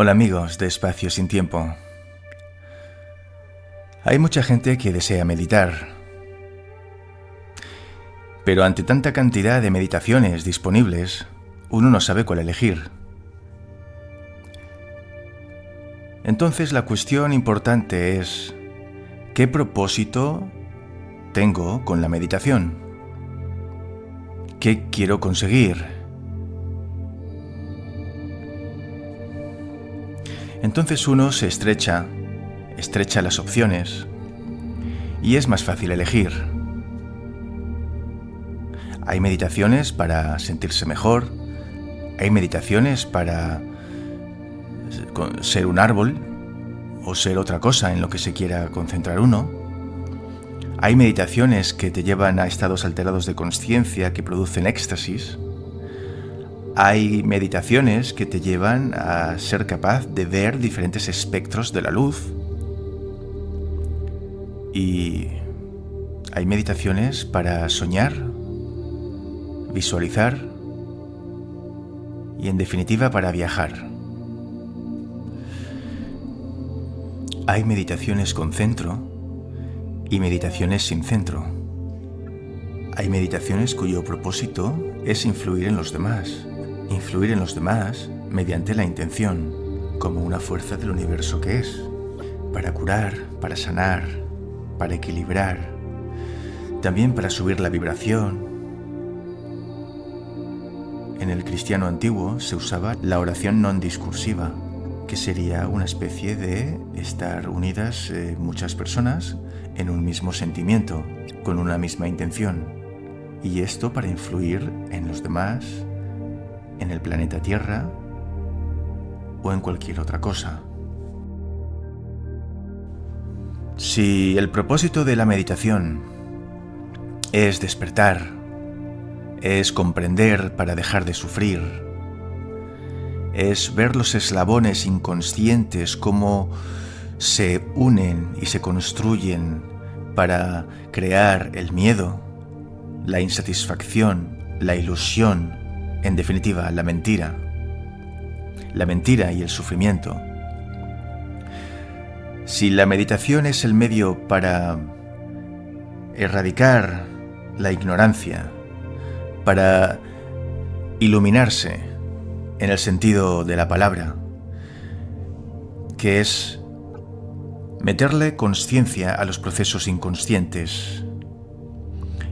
Hola amigos de Espacio sin Tiempo. Hay mucha gente que desea meditar, pero ante tanta cantidad de meditaciones disponibles, uno no sabe cuál elegir. Entonces la cuestión importante es, ¿qué propósito tengo con la meditación? ¿Qué quiero conseguir? Entonces uno se estrecha, estrecha las opciones y es más fácil elegir. Hay meditaciones para sentirse mejor, hay meditaciones para ser un árbol o ser otra cosa en lo que se quiera concentrar uno. Hay meditaciones que te llevan a estados alterados de conciencia que producen éxtasis. Hay meditaciones que te llevan a ser capaz de ver diferentes espectros de la luz. Y hay meditaciones para soñar, visualizar y en definitiva para viajar. Hay meditaciones con centro y meditaciones sin centro. Hay meditaciones cuyo propósito es influir en los demás influir en los demás mediante la intención, como una fuerza del universo que es, para curar, para sanar, para equilibrar, también para subir la vibración. En el cristiano antiguo se usaba la oración non discursiva, que sería una especie de estar unidas eh, muchas personas en un mismo sentimiento, con una misma intención, y esto para influir en los demás en el planeta Tierra o en cualquier otra cosa. Si el propósito de la meditación es despertar, es comprender para dejar de sufrir, es ver los eslabones inconscientes cómo se unen y se construyen para crear el miedo, la insatisfacción, la ilusión, en definitiva, la mentira. La mentira y el sufrimiento. Si la meditación es el medio para erradicar la ignorancia, para iluminarse en el sentido de la palabra, que es meterle conciencia a los procesos inconscientes.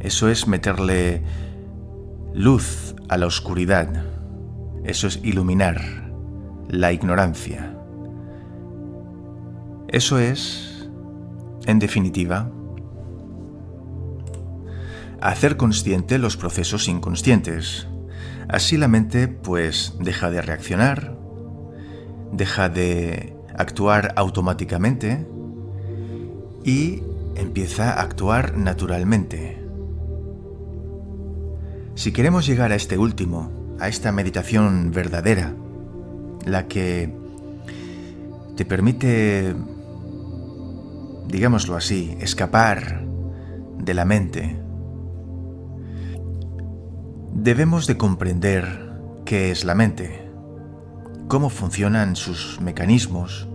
Eso es meterle luz a la oscuridad. Eso es iluminar la ignorancia. Eso es, en definitiva, hacer consciente los procesos inconscientes. Así la mente pues deja de reaccionar, deja de actuar automáticamente y empieza a actuar naturalmente. Si queremos llegar a este último, a esta meditación verdadera, la que te permite, digámoslo así, escapar de la mente, debemos de comprender qué es la mente, cómo funcionan sus mecanismos,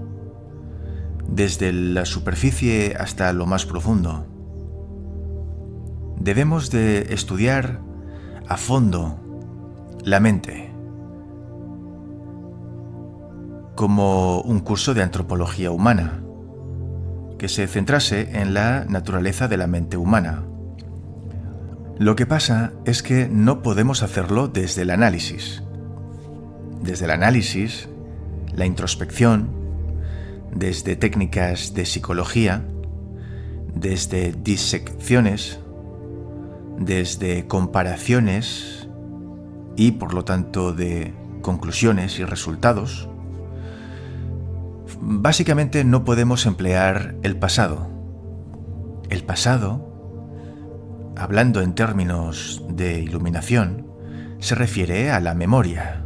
desde la superficie hasta lo más profundo. Debemos de estudiar a fondo la mente como un curso de antropología humana que se centrase en la naturaleza de la mente humana. Lo que pasa es que no podemos hacerlo desde el análisis. Desde el análisis, la introspección, desde técnicas de psicología, desde disecciones, desde comparaciones y por lo tanto de conclusiones y resultados, básicamente no podemos emplear el pasado. El pasado, hablando en términos de iluminación, se refiere a la memoria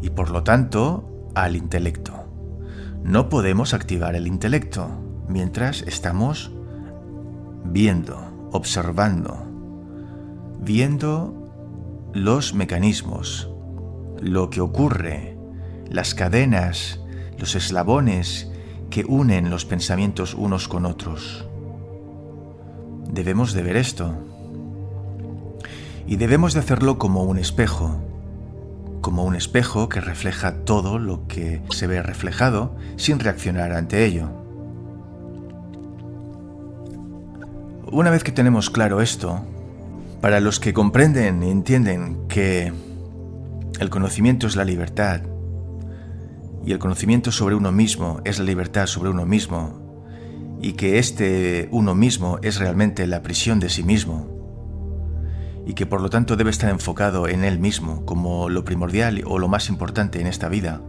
y por lo tanto al intelecto. No podemos activar el intelecto mientras estamos viendo, observando, viendo los mecanismos, lo que ocurre, las cadenas, los eslabones que unen los pensamientos unos con otros. Debemos de ver esto. Y debemos de hacerlo como un espejo, como un espejo que refleja todo lo que se ve reflejado sin reaccionar ante ello. Una vez que tenemos claro esto, para los que comprenden y entienden que el conocimiento es la libertad y el conocimiento sobre uno mismo es la libertad sobre uno mismo y que este uno mismo es realmente la prisión de sí mismo y que por lo tanto debe estar enfocado en él mismo como lo primordial o lo más importante en esta vida.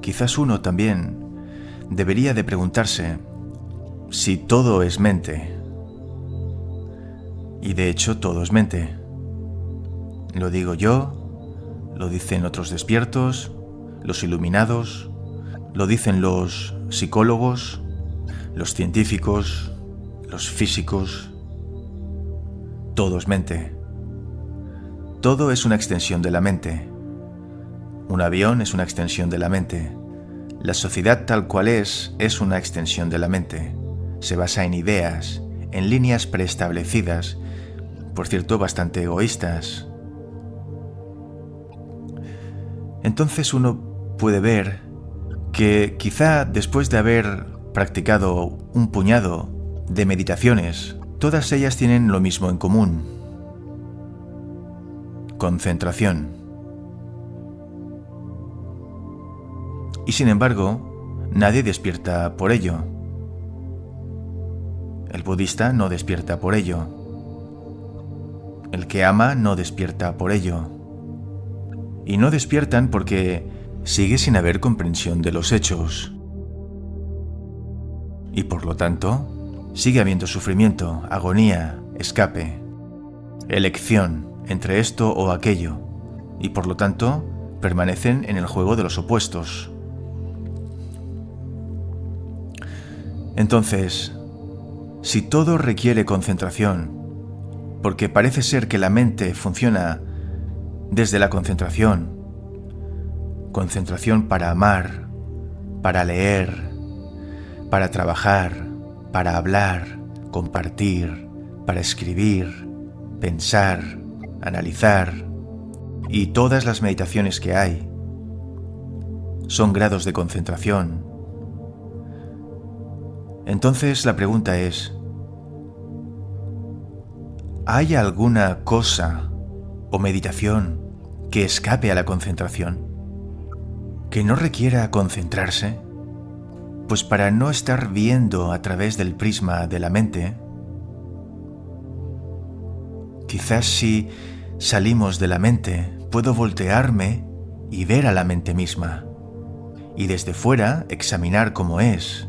Quizás uno también debería de preguntarse si todo es mente. Y de hecho todo es mente. Lo digo yo, lo dicen otros despiertos, los iluminados, lo dicen los psicólogos, los científicos, los físicos. Todo es mente. Todo es una extensión de la mente. Un avión es una extensión de la mente. La sociedad tal cual es es una extensión de la mente. Se basa en ideas, en líneas preestablecidas, por cierto bastante egoístas. Entonces uno puede ver que quizá después de haber practicado un puñado de meditaciones, todas ellas tienen lo mismo en común. Concentración. Y sin embargo, nadie despierta por ello. El budista no despierta por ello. El que ama no despierta por ello. Y no despiertan porque sigue sin haber comprensión de los hechos. Y por lo tanto, sigue habiendo sufrimiento, agonía, escape, elección entre esto o aquello, y por lo tanto permanecen en el juego de los opuestos. Entonces, si todo requiere concentración, porque parece ser que la mente funciona desde la concentración, concentración para amar, para leer, para trabajar, para hablar, compartir, para escribir, pensar, analizar y todas las meditaciones que hay. Son grados de concentración. Entonces la pregunta es, ¿hay alguna cosa o meditación que escape a la concentración? que no requiera concentrarse? Pues para no estar viendo a través del prisma de la mente, quizás si salimos de la mente puedo voltearme y ver a la mente misma, y desde fuera examinar cómo es,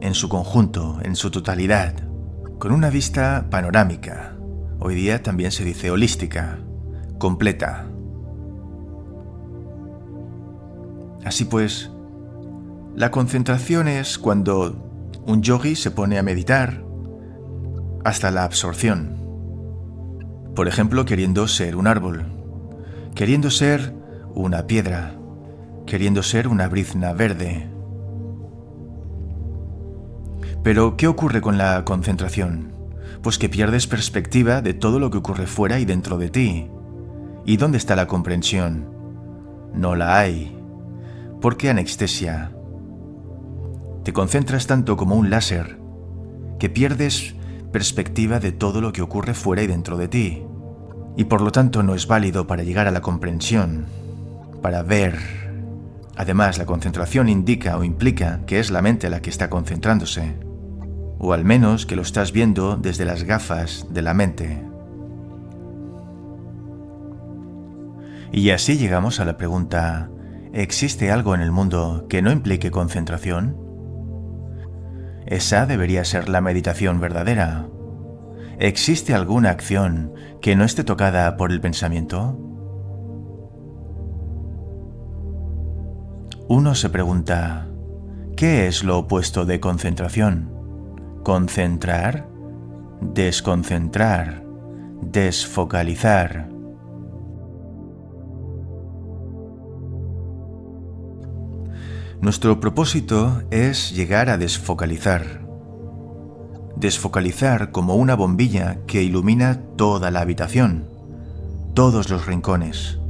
en su conjunto, en su totalidad, con una vista panorámica, hoy día también se dice holística, completa. Así pues, la concentración es cuando un yogi se pone a meditar hasta la absorción. Por ejemplo, queriendo ser un árbol, queriendo ser una piedra, queriendo ser una brizna verde. Pero, ¿qué ocurre con la concentración? Pues que pierdes perspectiva de todo lo que ocurre fuera y dentro de ti. ¿Y dónde está la comprensión? No la hay. ¿Por qué anestesia? Te concentras tanto como un láser que pierdes perspectiva de todo lo que ocurre fuera y dentro de ti, y por lo tanto no es válido para llegar a la comprensión, para ver. Además, la concentración indica o implica que es la mente la que está concentrándose, o al menos que lo estás viendo desde las gafas de la mente. Y así llegamos a la pregunta, ¿Existe algo en el mundo que no implique concentración? Esa debería ser la meditación verdadera. ¿Existe alguna acción que no esté tocada por el pensamiento? Uno se pregunta, ¿qué es lo opuesto de concentración? ¿Concentrar? ¿Desconcentrar? ¿Desfocalizar? Nuestro propósito es llegar a desfocalizar. Desfocalizar como una bombilla que ilumina toda la habitación, todos los rincones.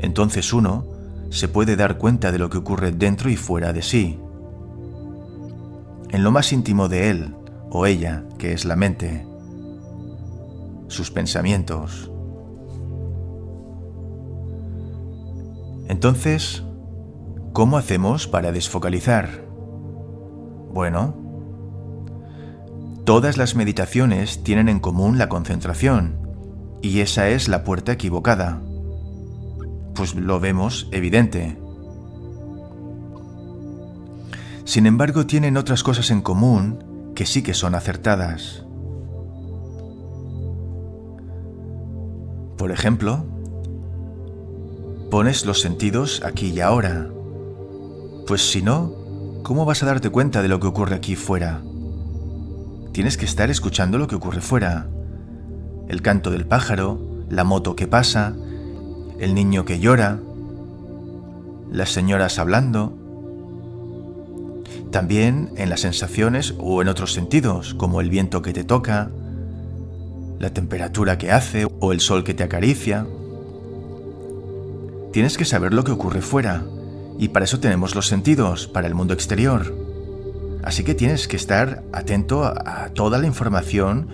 Entonces uno se puede dar cuenta de lo que ocurre dentro y fuera de sí. En lo más íntimo de él o ella, que es la mente, sus pensamientos. Entonces, ¿cómo hacemos para desfocalizar? Bueno, todas las meditaciones tienen en común la concentración, y esa es la puerta equivocada. Pues lo vemos evidente. Sin embargo, tienen otras cosas en común que sí que son acertadas. Por ejemplo, pones los sentidos aquí y ahora. Pues si no, ¿cómo vas a darte cuenta de lo que ocurre aquí fuera? Tienes que estar escuchando lo que ocurre fuera. El canto del pájaro, la moto que pasa, el niño que llora, las señoras hablando. También en las sensaciones o en otros sentidos, como el viento que te toca, la temperatura que hace o el sol que te acaricia. Tienes que saber lo que ocurre fuera, y para eso tenemos los sentidos, para el mundo exterior. Así que tienes que estar atento a, toda la información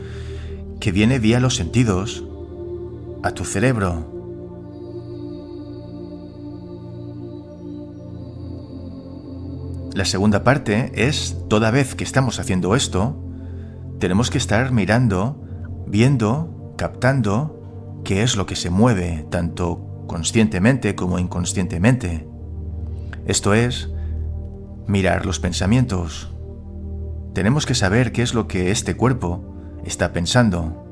que viene vía los sentidos a tu cerebro. La segunda parte es, toda vez que estamos haciendo esto, tenemos que estar mirando viendo, captando qué es lo que se mueve, tanto conscientemente como inconscientemente. Esto es, mirar los pensamientos. Tenemos que saber qué es lo que este cuerpo está pensando.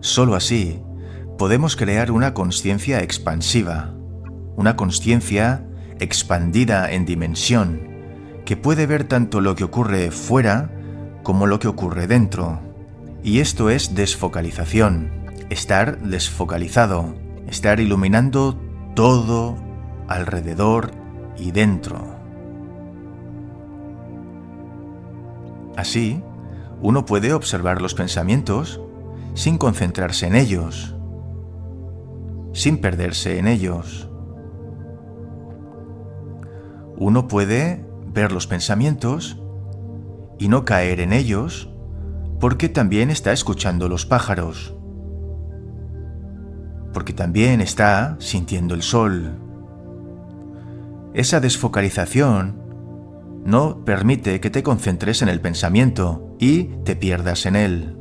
Solo así podemos crear una conciencia expansiva, una conciencia expandida en dimensión, que puede ver tanto lo que ocurre fuera como lo que ocurre dentro. Y esto es desfocalización, estar desfocalizado, estar iluminando todo alrededor y dentro. Así, uno puede observar los pensamientos sin concentrarse en ellos, sin perderse en ellos. Uno puede ver los pensamientos y no caer en ellos porque también está escuchando los pájaros, porque también está sintiendo el sol. Esa desfocalización no permite que te concentres en el pensamiento y te pierdas en él.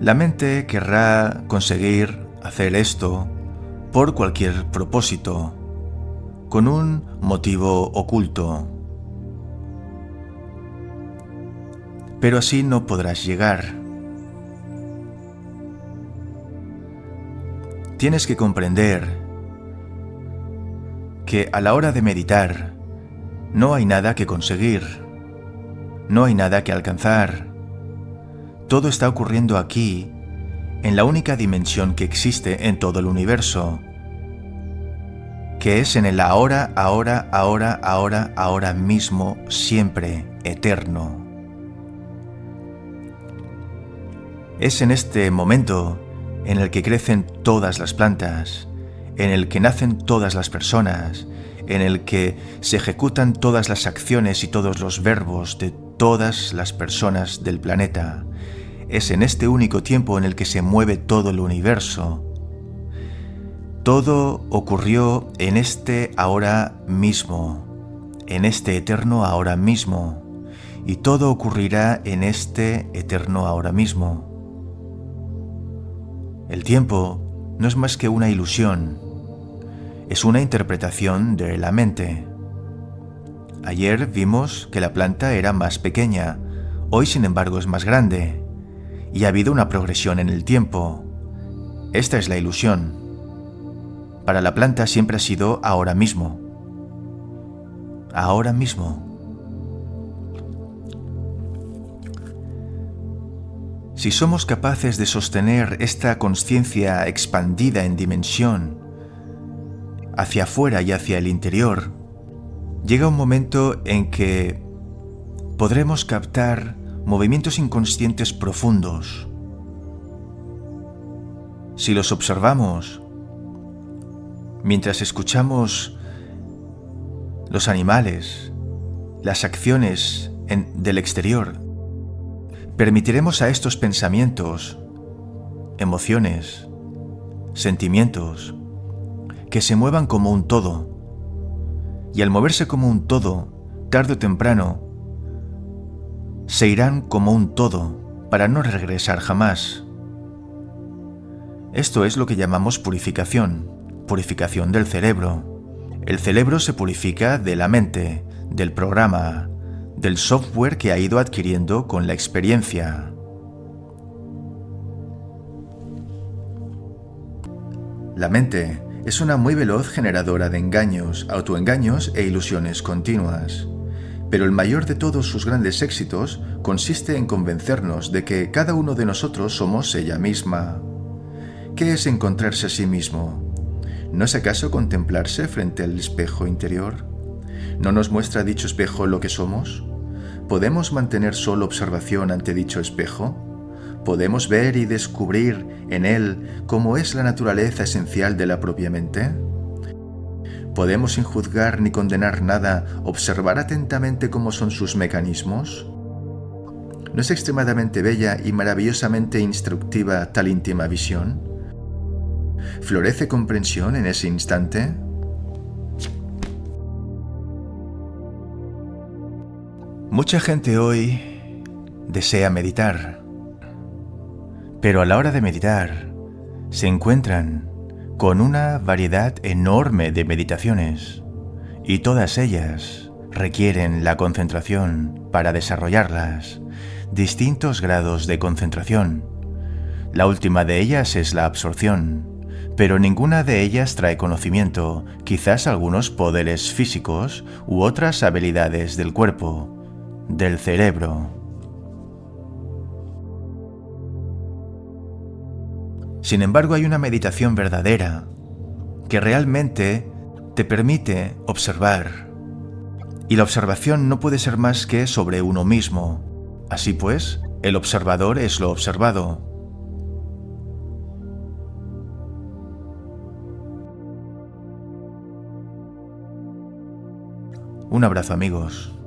La mente querrá conseguir hacer esto por cualquier propósito, con un motivo oculto. Pero así no podrás llegar. Tienes que comprender que a la hora de meditar no hay nada que conseguir, no hay nada que alcanzar. Todo está ocurriendo aquí en la única dimensión que existe en todo el universo, que es en el ahora, ahora, ahora, ahora, ahora mismo, siempre, eterno. Es en este momento en el que crecen todas las plantas, en el que nacen todas las personas, en el que se ejecutan todas las acciones y todos los verbos de todas las personas del planeta, es en este único tiempo en el que se mueve todo el universo. Todo ocurrió en este ahora mismo, en este eterno ahora mismo, y todo ocurrirá en este eterno ahora mismo. El tiempo no es más que una ilusión, es una interpretación de la mente. Ayer vimos que la planta era más pequeña, hoy sin embargo es más grande y ha habido una progresión en el tiempo. Esta es la ilusión. Para la planta siempre ha sido ahora mismo. Ahora mismo. Si somos capaces de sostener esta conciencia expandida en dimensión hacia afuera y hacia el interior, llega un momento en que podremos captar movimientos inconscientes profundos. Si los observamos, mientras escuchamos los animales, las acciones del exterior, permitiremos a estos pensamientos, emociones, sentimientos, que se muevan como un todo. Y al moverse como un todo, tarde o temprano, se irán como un todo para no regresar jamás. Esto es lo que llamamos purificación, purificación del cerebro. El cerebro se purifica de la mente, del programa, del software que ha ido adquiriendo con la experiencia. La mente es una muy veloz generadora de engaños, autoengaños e ilusiones continuas. Pero el mayor de todos sus grandes éxitos consiste en convencernos de que cada uno de nosotros somos ella misma. ¿Qué es encontrarse a sí mismo? ¿No es acaso contemplarse frente al espejo interior? ¿No nos muestra dicho espejo lo que somos? ¿Podemos mantener solo observación ante dicho espejo? ¿Podemos ver y descubrir en él cómo es la naturaleza esencial de la propia mente? ¿Podemos sin juzgar ni condenar nada observar atentamente cómo son sus mecanismos? ¿No es extremadamente bella y maravillosamente instructiva tal íntima visión? ¿Florece comprensión en ese instante? Mucha gente hoy desea meditar, pero a la hora de meditar se encuentran con una variedad enorme de meditaciones y todas ellas requieren la concentración para desarrollarlas, distintos grados de concentración. La última de ellas es la absorción, pero ninguna de ellas trae conocimiento, quizás algunos poderes físicos u otras habilidades del cuerpo, del cerebro. Sin embargo, hay una meditación verdadera que realmente te permite observar. Y la observación no puede ser más que sobre uno mismo. Así pues, el observador es lo observado. Un abrazo amigos.